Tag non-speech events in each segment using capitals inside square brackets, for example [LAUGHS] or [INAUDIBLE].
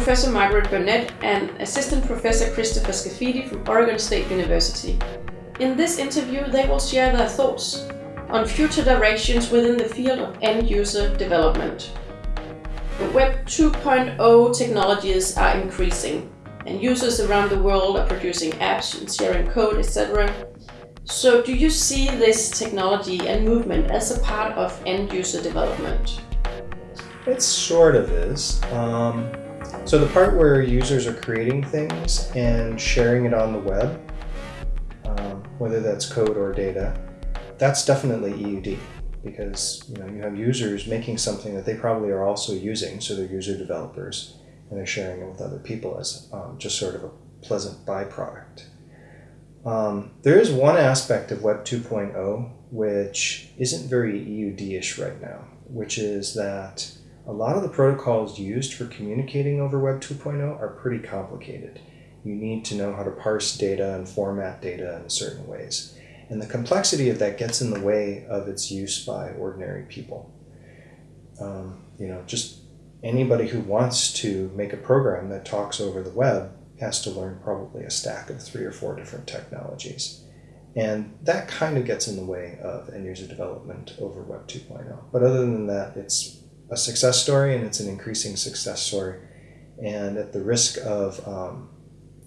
Professor Margaret Burnett and Assistant Professor Christopher Scaffidi from Oregon State University. In this interview, they will share their thoughts on future directions within the field of end-user development. Web 2.0 technologies are increasing, and users around the world are producing apps and sharing code, etc. So do you see this technology and movement as a part of end-user development? It sort of is. Um, so the part where users are creating things and sharing it on the web, um, whether that's code or data, that's definitely EUD because you know you have users making something that they probably are also using, so they're user developers and they're sharing it with other people as um, just sort of a pleasant byproduct. Um, there is one aspect of Web 2.0 which isn't very EUD-ish right now, which is that a lot of the protocols used for communicating over Web 2.0 are pretty complicated. You need to know how to parse data and format data in certain ways. And the complexity of that gets in the way of its use by ordinary people. Um, you know, just anybody who wants to make a program that talks over the web has to learn probably a stack of three or four different technologies. And that kind of gets in the way of end user development over Web 2.0. But other than that, it's a success story and it's an increasing success story. And at the risk of um,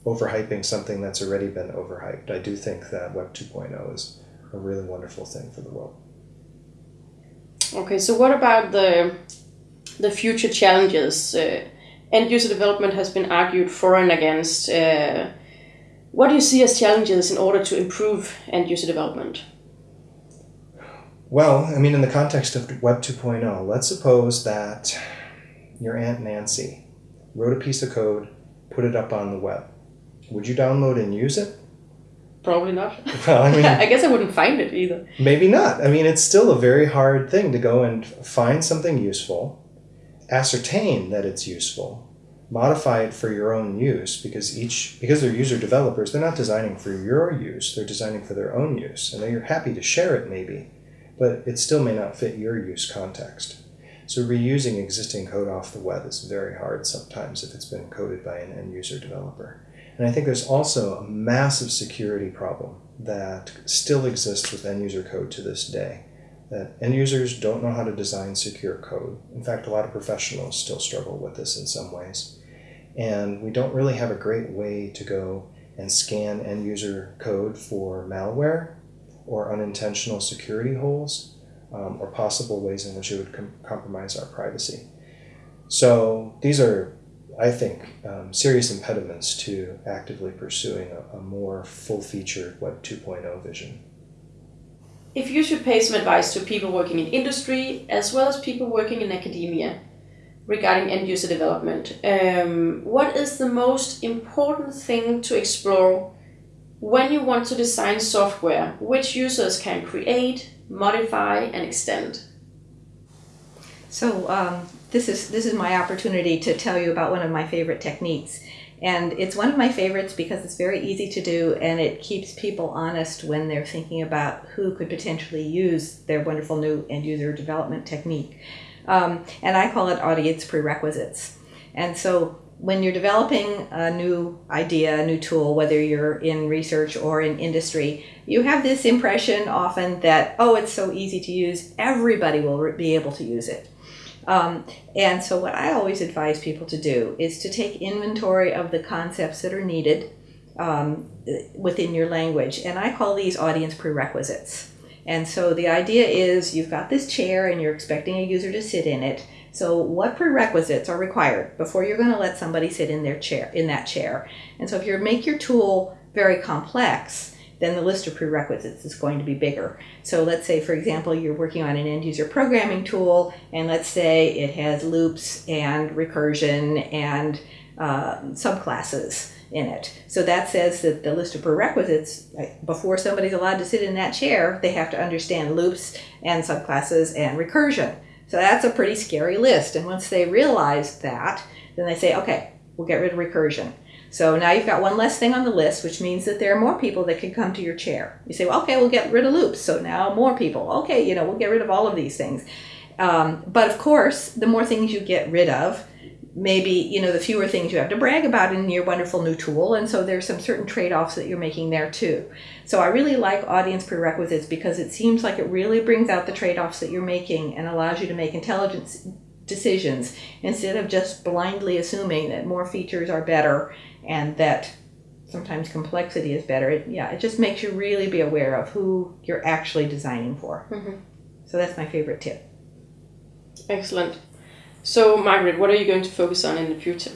overhyping something that's already been overhyped. I do think that Web 2.0 is a really wonderful thing for the world. Okay, so what about the the future challenges? Uh, end user development has been argued for and against. Uh, what do you see as challenges in order to improve end user development? Well, I mean, in the context of Web 2.0, let's suppose that your Aunt Nancy wrote a piece of code, put it up on the web would you download and use it? Probably not. [LAUGHS] Well, I mean, I guess I wouldn't find it either. Maybe not. I mean, it's still a very hard thing to go and find something useful, ascertain that it's useful, modify it for your own use because each because they're user developers, they're not designing for your use, they're designing for their own use. And they're happy to share it maybe, but it still may not fit your use context. So reusing existing code off the web is very hard sometimes if it's been coded by an end user developer. And I think there's also a massive security problem that still exists with end user code to this day. That end users don't know how to design secure code. In fact, a lot of professionals still struggle with this in some ways. And we don't really have a great way to go and scan end user code for malware or unintentional security holes um, or possible ways in which it would com compromise our privacy. So these are I think, um, serious impediments to actively pursuing a, a more full-featured Web 2.0 vision. If you should pay some advice to people working in industry as well as people working in academia regarding end-user development, um, what is the most important thing to explore when you want to design software which users can create, modify, and extend? So um, this is this is my opportunity to tell you about one of my favorite techniques. And it's one of my favorites because it's very easy to do and it keeps people honest when they're thinking about who could potentially use their wonderful new end user development technique. Um, and I call it audience prerequisites. And so when you're developing a new idea, a new tool, whether you're in research or in industry, you have this impression often that, oh, it's so easy to use, everybody will be able to use it. Um, and so what I always advise people to do is to take inventory of the concepts that are needed um, within your language. And I call these audience prerequisites. And so the idea is you've got this chair and you're expecting a user to sit in it. So what prerequisites are required before you're going to let somebody sit in their chair in that chair? And so if you make your tool very complex, then the list of prerequisites is going to be bigger. So let's say, for example, you're working on an end user programming tool, and let's say it has loops and recursion and uh, subclasses in it. So that says that the list of prerequisites, before somebody's allowed to sit in that chair, they have to understand loops and subclasses and recursion. So that's a pretty scary list. And once they realize that, then they say, okay, we'll get rid of recursion. So now you've got one less thing on the list, which means that there are more people that can come to your chair. You say, well, okay, we'll get rid of loops. So now more people. Okay, you know, we'll get rid of all of these things. Um, but of course, the more things you get rid of, maybe you know the fewer things you have to brag about in your wonderful new tool. And so there's some certain trade-offs that you're making there too. So i really like audience prerequisites because it seems like it really brings out the trade-offs that you're making and allows you to make intelligent decisions instead of just blindly assuming that more features are better and that sometimes complexity is better. It, yeah it just makes you really be aware of who you're actually designing for. Mhm. so that's my favorite tip. Excellent. So, Margaret, what are you going to focus on in the future?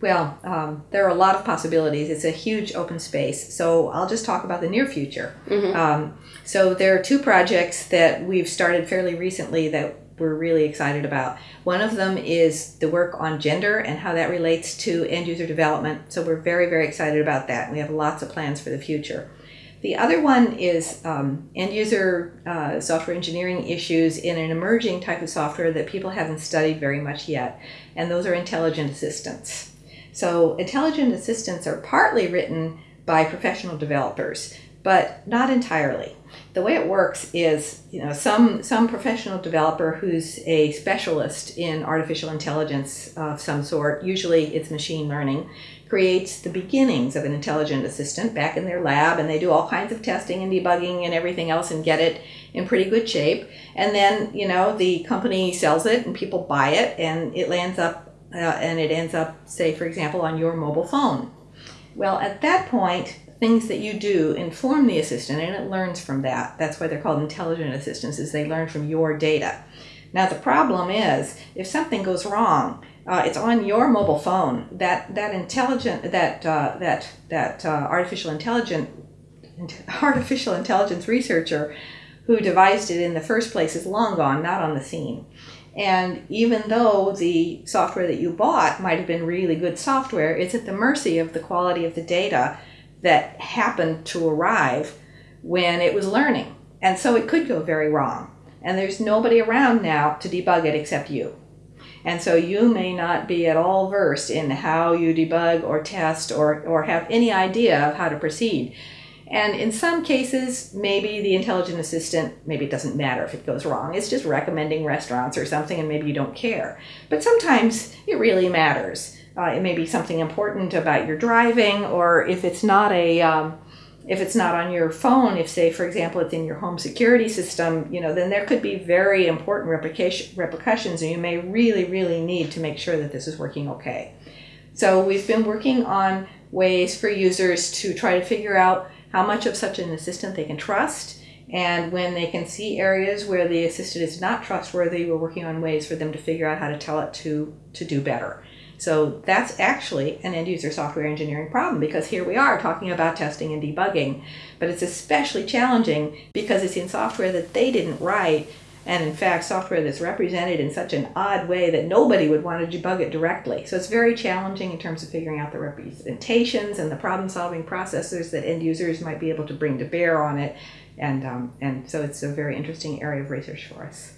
Well, um, there are a lot of possibilities. It's a huge open space. So I'll just talk about the near future. Mhm. Um, so there are two projects that we've started fairly recently that we're really excited about. One of them is the work on gender and how that relates to end user development. So we're very, very excited about that. We have lots of plans for the future. The other one is um, end user uh, software engineering issues in an emerging type of software that people haven't studied very much yet, and those are intelligent assistants. So, intelligent assistants are partly written by professional developers, but not entirely. The way it works is, you know, some some professional developer who's a specialist in artificial intelligence of some sort, usually it's machine learning, creates the beginnings of an intelligent assistant back in their lab and they do all kinds of testing and debugging and everything else and get it in pretty good shape. And then, you know, the company sells it and people buy it and it lands up uh, and it ends up, say, for example, on your mobile phone. Well, at that point, things that you do inform the assistant and it learns from that. That's why they're called intelligent assistants, is they learn from your data. Now, the problem is if something goes wrong, uh, it's on your mobile phone. That that intelligent that uh, that that uh, artificial intelligent [LAUGHS] artificial intelligence researcher who devised it in the first place is long gone, not on the scene. And even though the software that you bought might have been really good software, it's at the mercy of the quality of the data that happened to arrive when it was learning. And so it could go very wrong. And there's nobody around now to debug it except you. And so you may not be at all versed in how you debug or test or, or have any idea of how to proceed. And in some cases, maybe the intelligent assistant, maybe it doesn't matter if it goes wrong. It's just recommending restaurants or something, and maybe you don't care. But sometimes it really matters. Uh, it may be something important about your driving, or if it's not a, um, if it's not on your phone, if say, for example, it's in your home security system, you know, then there could be very important repercussions, and you may really, really need to make sure that this is working okay. So we've been working on ways for users to try to figure out how much of such an assistant they can trust. And when they can see areas where the assistant is not trustworthy, we're working on ways for them to figure out how to tell it to, to do better. So that's actually an end user software engineering problem because here we are talking about testing and debugging, but it's especially challenging because it's in software that they didn't write and in fact software that's represented in such an odd way that nobody would want to debug it directly. So it's very challenging in terms of figuring out the representations and the problem solving processes that end users might be able to bring to bear on it. And, um, and so it's a very interesting area of research for us.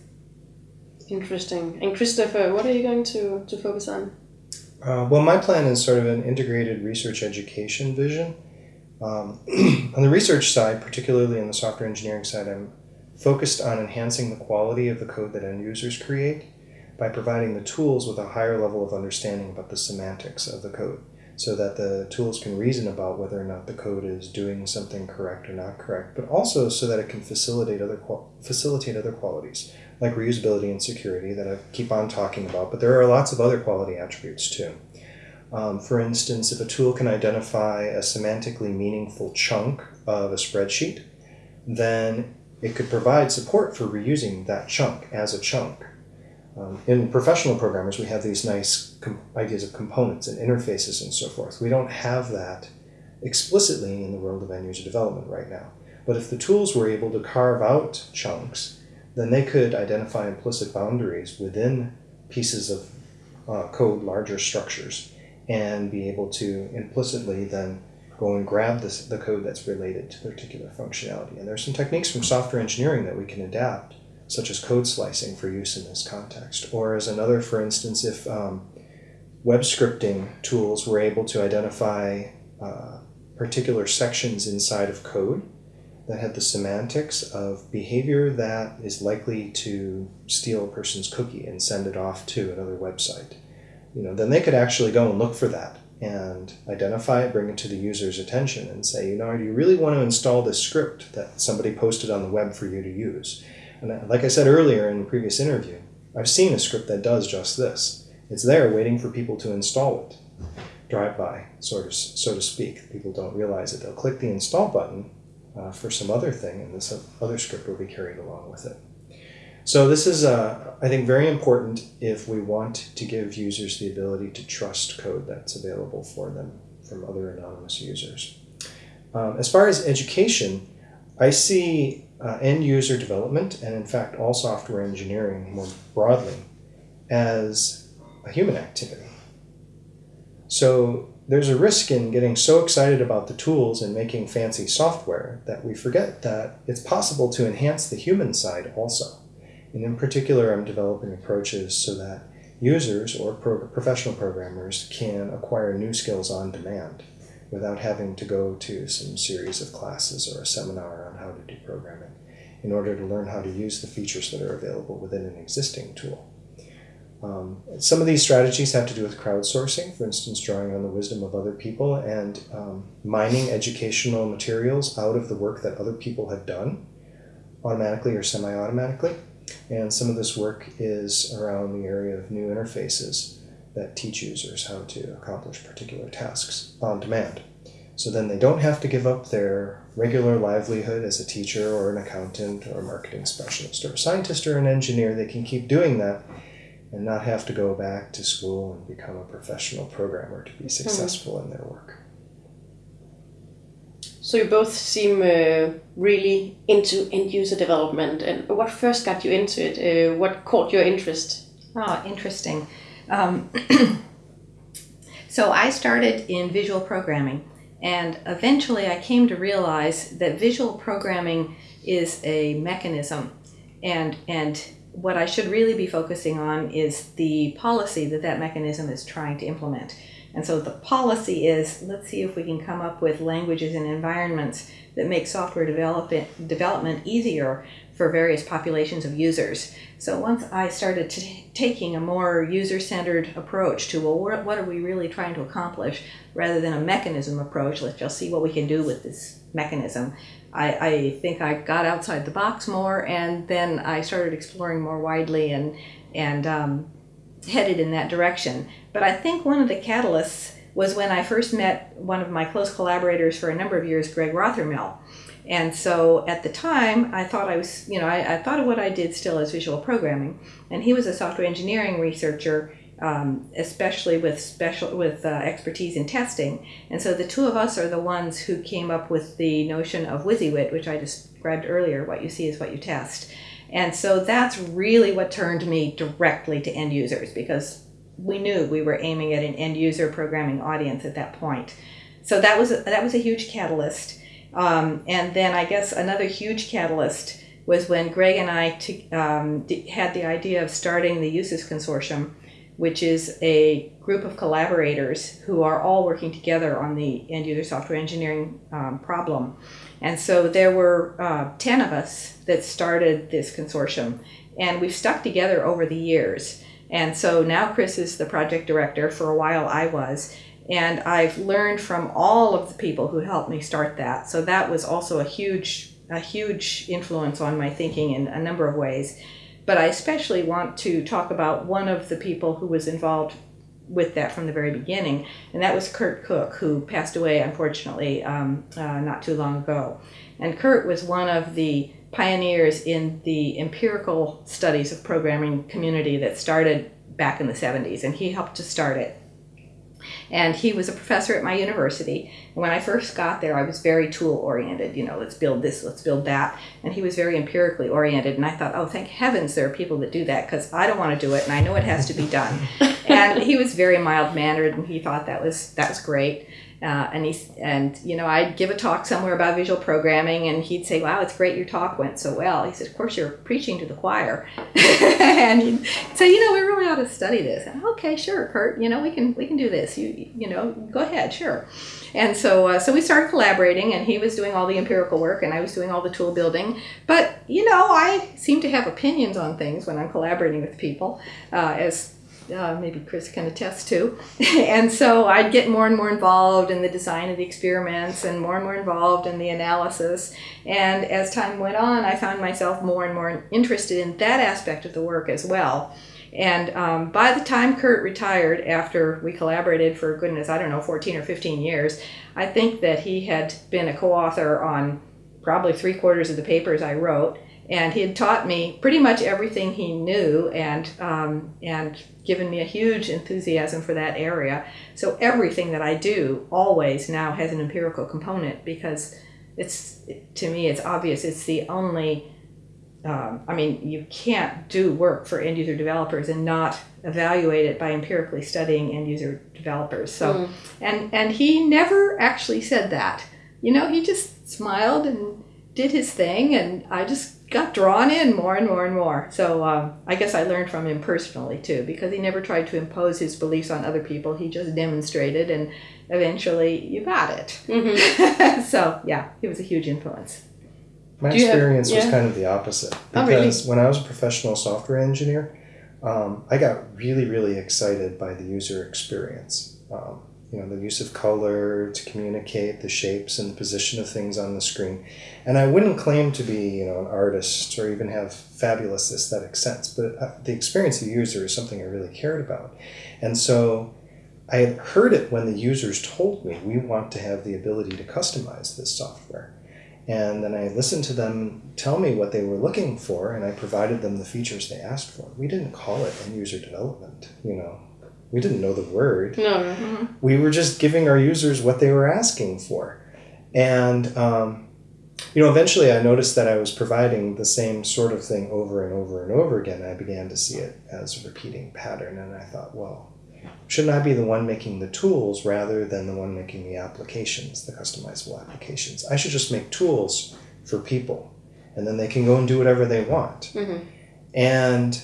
Interesting. And Christopher, what are you going to, to focus on? Uh, well, my plan is sort of an integrated research education vision. Um, [CLEARS THROAT] on the research side, particularly in the software engineering side, I'm focused on enhancing the quality of the code that end users create by providing the tools with a higher level of understanding about the semantics of the code so that the tools can reason about whether or not the code is doing something correct or not correct, but also so that it can facilitate other facilitate other qualities like reusability and security that I keep on talking about, but there are lots of other quality attributes too. Um, for instance, if a tool can identify a semantically meaningful chunk of a spreadsheet, then it could provide support for reusing that chunk as a chunk. Um, in professional programmers, we have these nice ideas of components and interfaces and so forth. We don't have that explicitly in the world of end user development right now. But if the tools were able to carve out chunks, then they could identify implicit boundaries within pieces of uh, code, larger structures, and be able to implicitly then go and grab this, the code that's related to particular functionality. And there's some techniques from software engineering that we can adapt, such as code slicing for use in this context. Or as another, for instance, if um, web scripting tools were able to identify uh, particular sections inside of code that had the semantics of behavior that is likely to steal a person's cookie and send it off to another website. you know, then they could actually go and look for that and identify it, bring it to the user's attention, and say, you know, do you really want to install this script that somebody posted on the web for you to use? And like I said earlier in the previous interview, I've seen a script that does just this. It's there waiting for people to install it. Drive by, sort of, so to speak. People don't realize it. They'll click the install button uh, for some other thing, and this other script will be carried along with it. So this is, uh, I think, very important if we want to give users the ability to trust code that's available for them from other anonymous users. Um, as far as education, I see uh, end user development, and in fact all software engineering more broadly, as a human activity. So there's a risk in getting so excited about the tools and making fancy software that we forget that it's possible to enhance the human side also. And in particular, I'm developing approaches so that users or pro professional programmers can acquire new skills on demand without having to go to some series of classes or a seminar on how to do programming in order to learn how to use the features that are available within an existing tool. Um, some of these strategies have to do with crowdsourcing, for instance, drawing on the wisdom of other people and um, mining educational materials out of the work that other people have done, automatically or semi automatically. And some of this work is around the area of new interfaces that teach users how to accomplish particular tasks on demand. So then they don't have to give up their regular livelihood as a teacher or an accountant or a marketing specialist or a scientist or an engineer. They can keep doing that and not have to go back to school and become a professional programmer to be hmm. successful mm. in their work. So you both seem uh, really into end user development. And what first got you into it? Uh, what caught your interest? Oh, interesting. Um, [CLEARS THROAT] so I started in visual programming, and eventually I came to realize that visual programming is a mechanism, and and what I should really be focusing on is the policy that that mechanism is trying to implement. And so the policy is let's see if we can come up with languages and environments that make software development, development easier for various populations of users. So once I started taking a more user-centered approach to, well, what are we really trying to accomplish, rather than a mechanism approach, let's just see what we can do with this mechanism. I, I think I got outside the box more, and then I started exploring more widely and, and um, headed in that direction. But I think one of the catalysts was when I first met one of my close collaborators for a number of years, Greg Rothermel. And so at the time, I thought I was, you know, I, I thought of what I did still as visual programming. And he was a software engineering researcher, um, especially with special with uh, expertise in testing. And so the two of us are the ones who came up with the notion of WYSIWYT, which I described earlier. What you see is what you test. And so that's really what turned me directly to end users because we knew we were aiming at an end user programming audience at that point. So that was that was a huge catalyst. Um, and then I guess another huge catalyst was when Greg and I um, had the idea of starting the EUSES Consortium, which is a group of collaborators who are all working together on the end user software engineering um, problem. And so there were uh, 10 of us that started this consortium, and we've stuck together over the years. And so now Chris is the project director. For a while, I was. And I've learned from all of the people who helped me start that. So that was also a huge, a huge influence on my thinking in a number of ways. But I especially want to talk about one of the people who was involved with that from the very beginning, and that was Curt Cook, who passed away unfortunately um, uh, not too long ago. And Curt was one of the pioneers in the empirical studies of programming community that started back in the 70s, and he helped to start it. And he was a professor at my university. And when I first got there, I was very tool oriented. You know, let's build this, let's build that. And he was very empirically oriented. And I thought, oh, thank heavens there are people that do that because I don't want to do it, and I know it has to be done. [LAUGHS] and he was very mild mannered, and he thought that was that was great. Uh, and he's and you know I'd give a talk somewhere about visual programming, and he'd say, "Wow, it's great your talk went so well." He said, "Of course you're preaching to the choir," [LAUGHS] and he'd say, "You know, we really ought to study this." And, okay, sure, Curt. You know, we can we can do this. You you know, go ahead, sure. And so uh, so we started collaborating, and he was doing all the empirical work, and I was doing all the tool building. But you know, I seem to have opinions on things when I'm collaborating with people, uh, as uh, maybe Chris can attest to. [LAUGHS] and so I'd get more and more involved in the design of the experiments and more and more involved in the analysis. And as time went on, I found myself more and more interested in that aspect of the work as well. And um, by the time Curt retired, after we collaborated for goodness, I don't know, 14 or 15 years, I think that he had been a co author on probably three quarters of the papers I wrote. And he had taught me pretty much everything he knew and, um, and given me a huge enthusiasm for that area. So everything that I do always now has an empirical component because it's, to me, it's obvious it's the only um, I mean, you can't do work for end user developers and not evaluate it by empirically studying end user developers. So, mm. and and he never actually said that. You know, he just smiled and did his thing, and I just got drawn in more and more and more. So um, I guess I learned from him personally too, because he never tried to impose his beliefs on other people. He just demonstrated, and eventually you got it. Mm-hmm. [LAUGHS] so yeah, he was a huge influence. My experience have, yeah. was kind of the opposite because oh, really? when I was a professional software engineer, um, I got really, really excited by the user experience. Um, you know, the use of color to communicate the shapes and the position of things on the screen. And I wouldn't claim to be, you know, an artist or even have fabulous aesthetic sense, but uh, the experience of the user is something I really cared about. And so I had heard it when the users told me, we want to have the ability to customize this software. And then I listened to them tell me what they were looking for, and I provided them the features they asked for. We didn't call it end user development, you know. We didn't know the word. No. Mm-hmm. We were just giving our users what they were asking for. And, um, you know, eventually I noticed that I was providing the same sort of thing over and over and over again. I began to see it as a repeating pattern, and I thought, well, Shouldn't I be the one making the tools rather than the one making the applications, the customizable applications? I should just make tools for people and then they can go and do whatever they want. Mm-hmm. And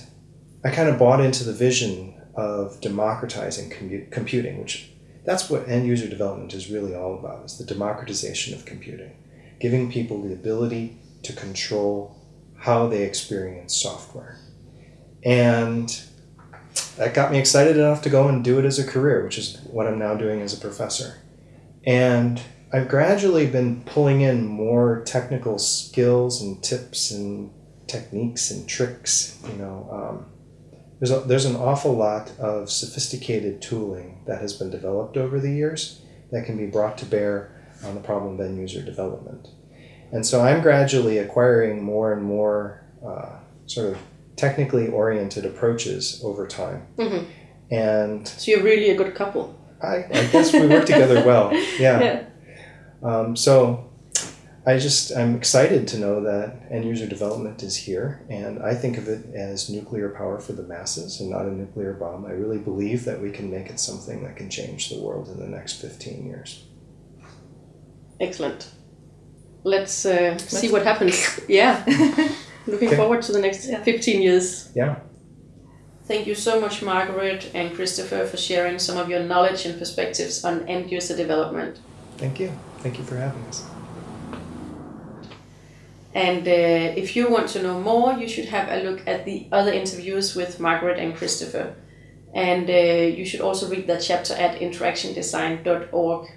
I kind of bought into the vision of democratizing computing, which that's what end user development is really all about, is the democratization of computing, giving people the ability to control how they experience software. And that got me excited enough to go and do it as a career, which is what I'm now doing as a professor. And I've gradually been pulling in more technical skills and tips and techniques and tricks. You know, um, there's a, there's an awful lot of sophisticated tooling that has been developed over the years that can be brought to bear on the problem of end user development. And so I'm gradually acquiring more and more uh, sort of technically oriented approaches over time. Mm-hmm. And so you're really a good couple. I, I guess we work together well. [LAUGHS] Yeah. yeah. Um, so I just I'm excited to know that end user development is here, and I think of it as nuclear power for the masses and not a nuclear bomb. I really believe that we can make it something that can change the world in the next fifteen years. Excellent. Let's, uh, Let's see what happens. [LAUGHS] yeah. [LAUGHS] Looking okay. forward to the next yeah. 15 years. Yeah. Thank you so much, Margaret and Christopher, for sharing some of your knowledge and perspectives on end user development. Thank you. Thank you for having us. And uh, if you want to know more, you should have a look at the other interviews with Margaret and Christopher. And uh, you should also read that chapter at interactiondesign.org.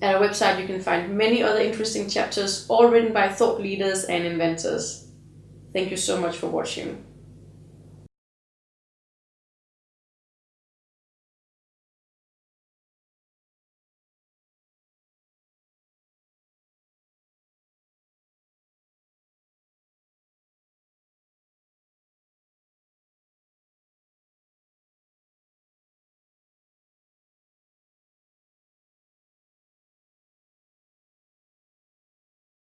At our website, you can find many other interesting chapters, all written by thought leaders and inventors. Thank you so much for watching.